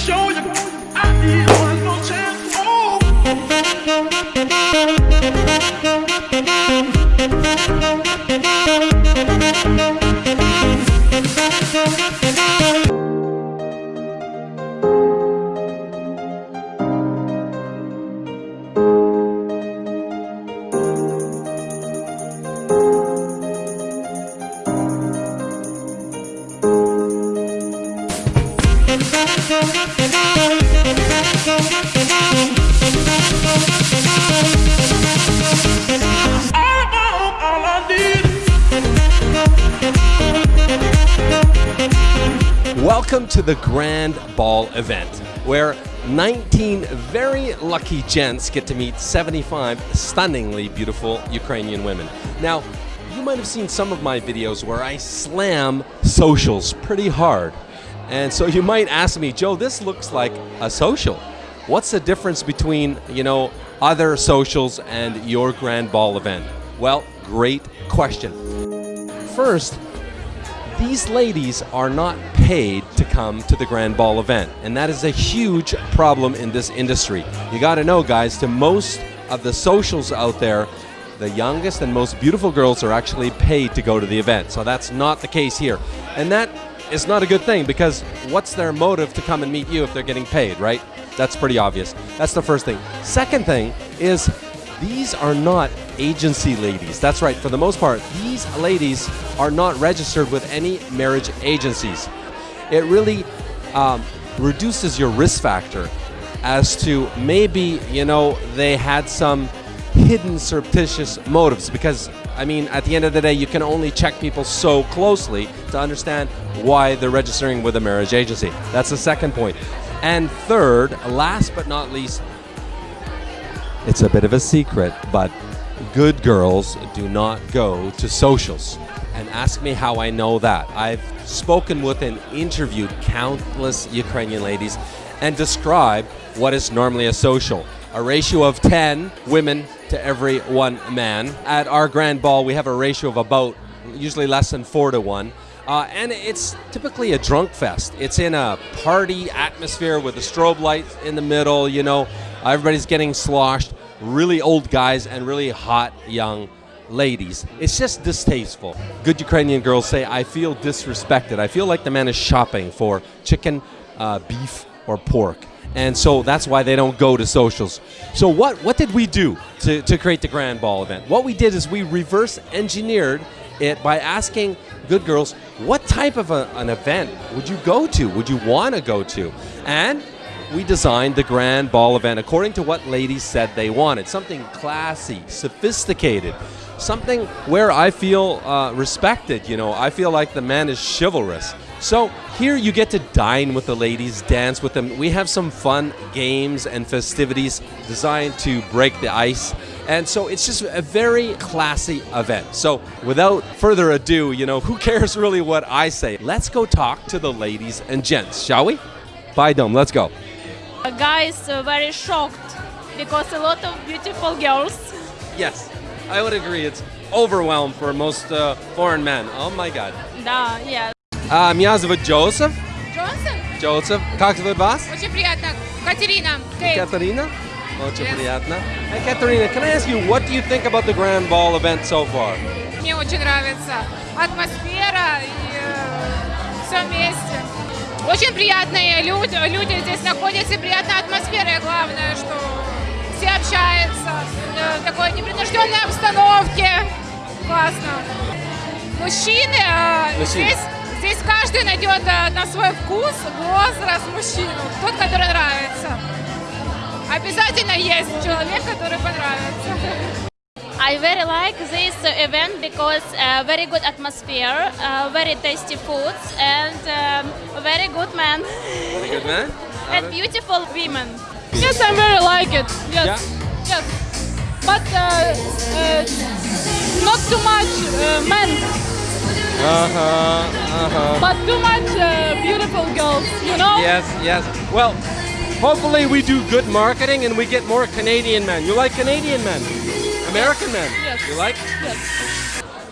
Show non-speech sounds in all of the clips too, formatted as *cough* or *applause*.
show you. I need one more chance. Oh. Welcome to the Grand Ball event, where 19 very lucky gents get to meet 75 stunningly beautiful Ukrainian women. Now, you might have seen some of my videos where I slam socials pretty hard. And so you might ask me, Joe, this looks like a social. What's the difference between, you know, other socials and your Grand Ball event? Well, great question. First, these ladies are not paid to come to the Grand Ball event, and that is a huge problem in this industry. You got to know, guys, to most of the socials out there, the youngest and most beautiful girls are actually paid to go to the event. So that's not the case here. And that is not a good thing because what's their motive to come and meet you if they're getting paid, right? That's pretty obvious. That's the first thing. Second thing is these are not agency ladies. That's right. For the most part, these ladies are not registered with any marriage agencies. It really um, reduces your risk factor as to maybe, you know, they had some hidden surreptitious motives because I mean, at the end of the day, you can only check people so closely to understand why they're registering with a marriage agency. That's the second point. And third, last but not least, it's a bit of a secret, but good girls do not go to socials. And ask me how I know that. I've spoken with and interviewed countless Ukrainian ladies and described what is normally a social. A ratio of 10 women to every one man. At our grand ball, we have a ratio of about usually less than 4 to 1. Uh, and it's typically a drunk fest. It's in a party atmosphere with a strobe light in the middle, you know, everybody's getting sloshed, really old guys and really hot young ladies. It's just distasteful. Good Ukrainian girls say, I feel disrespected. I feel like the man is shopping for chicken, uh, beef, or pork. And so that's why they don't go to socials. So what, what did we do to, to create the Grand Ball event? What we did is we reverse engineered it by asking good girls, what type of a, an event would you go to? Would you want to go to? And we designed the Grand Ball event according to what ladies said they wanted. Something classy, sophisticated, something where I feel uh, respected. You know, I feel like the man is chivalrous. So here you get to dine with the ladies, dance with them. We have some fun games and festivities designed to break the ice. And so it's just a very classy event. So without further ado, you know, who cares really what I say? Let's go talk to the ladies and gents, shall we? Bye, Dom. Let's go. guys uh, very shocked because a lot of beautiful girls. Yes, I would agree. It's overwhelmed for most uh, foreign men. Oh my God. Да, yeah. Uh, меня зовут Джозеф. Джонсон? Джозеф. Как зовут вас? Очень приятно. Катерина. Кейт. Катерина. Очень Yes. приятно. Hey, Katerina, can I ask you, what do you think about the Grand Ball event so far? Мне очень нравится атмосфера и все вместе. Очень приятные люди, люди здесь находятся, и приятная атмосфера, и главное, что все общаются э, в такой непринужденной обстановке. Классно. Мужчины, э, Мужчины. здесь, здесь каждый найдет э, на свой вкус, возраст мужчину, тот, который нравится. Обязательно есть человек, который понравится. I very like this event because uh, very good atmosphere, uh, very tasty foods, and um, very good man Very good, man. *laughs* and beautiful women. Yes, I very like it. Yes, Yeah? yes. But uh, uh, not too much uh, men, Uh-huh, uh-huh. but too much uh, beautiful girls. You know? Yes, yes. Well, hopefully we do good marketing and we get more Canadian men. You like Canadian men? American men? Yes. You like? Yes.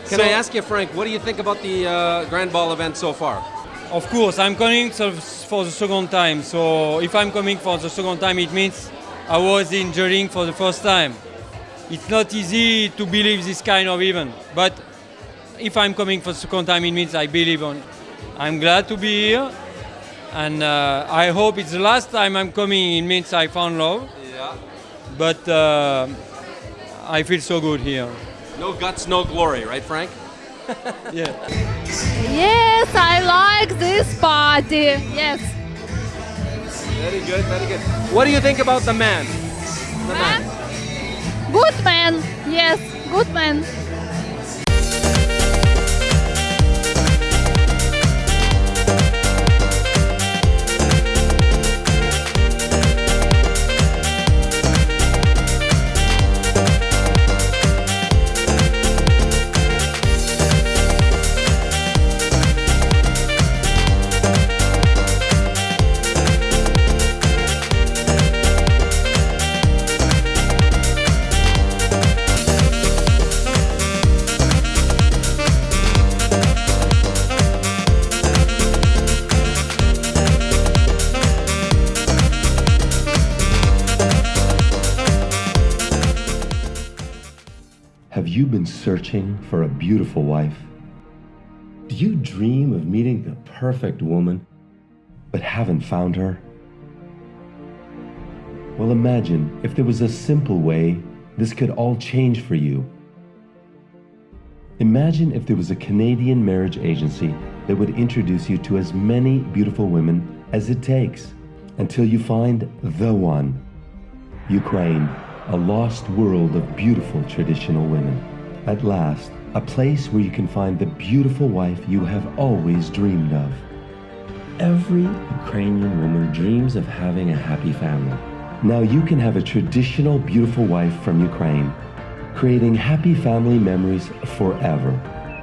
Can So- I ask you, Frank, what do you think about the uh, Grand Ball event so far? Of course, I'm coming for the second time. So if I'm coming for the second time, it means I was enjoying for the first time. It's not easy to believe this kind of event, but if I'm coming for the second time, it means I believe on. I'm glad to be here, and uh, I hope it's the last time I'm coming. It means I found love. Yeah. But uh, I feel so good here. No guts, no glory, right, Frank? Yeah. Yes, I like this party. Yes. Very good, very good. What do you think about the man? The man. Good man. Yes, good man. You been searching for a beautiful wife? Do you dream of meeting the perfect woman, but haven't found her? Well, imagine if there was a simple way this could all change for you. Imagine if there was a Canadian marriage agency that would introduce you to as many beautiful women as it takes until you find the one. Ukraine, a lost world of beautiful traditional women. At last, a place where you can find the beautiful wife you have always dreamed of. Every Ukrainian woman dreams of having a happy family. Now you can have a traditional beautiful wife from Ukraine, creating happy family memories forever.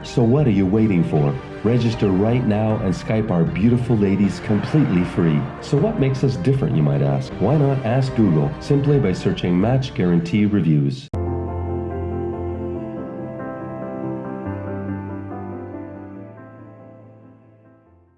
So what are you waiting for? Register right now and Skype our beautiful ladies completely free. So what makes us different, you might ask? Why not ask Google simply by searching Match Guarantee Reviews?